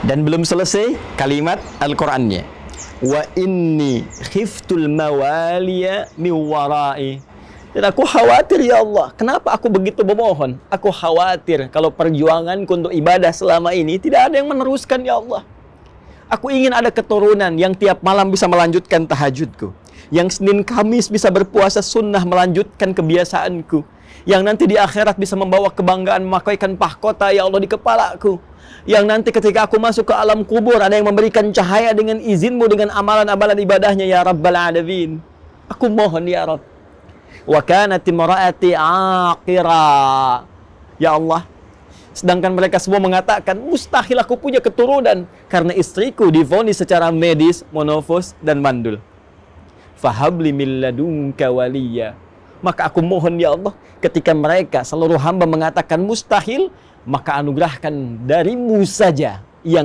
Dan belum selesai kalimat Al-Qur'annya. Wa inni khiftul mawaliya min warai. Dan aku khawatir ya Allah, kenapa aku begitu memohon? Aku khawatir kalau perjuanganku untuk ibadah selama ini tidak ada yang meneruskan ya Allah. Aku ingin ada keturunan yang tiap malam bisa melanjutkan tahajudku. Yang Senin Kamis bisa berpuasa sunnah melanjutkan kebiasaanku. Yang nanti di akhirat bisa membawa kebanggaan memakaikan pahkota ya Allah di kepalaku. Yang nanti ketika aku masuk ke alam kubur ada yang memberikan cahaya dengan izinmu dengan amalan-amalan ibadahnya ya Rabbal Alamin. Aku mohon ya Rabb wa kanat imraati aqira. Ya Allah, sedangkan mereka semua mengatakan mustahil aku punya keturunan karena istriku divonis secara medis monofos dan mandul. Fahabli min ladunka. Maka aku mohon ya Allah, ketika mereka seluruh hamba mengatakan mustahil, maka anugerahkan darimu saja yang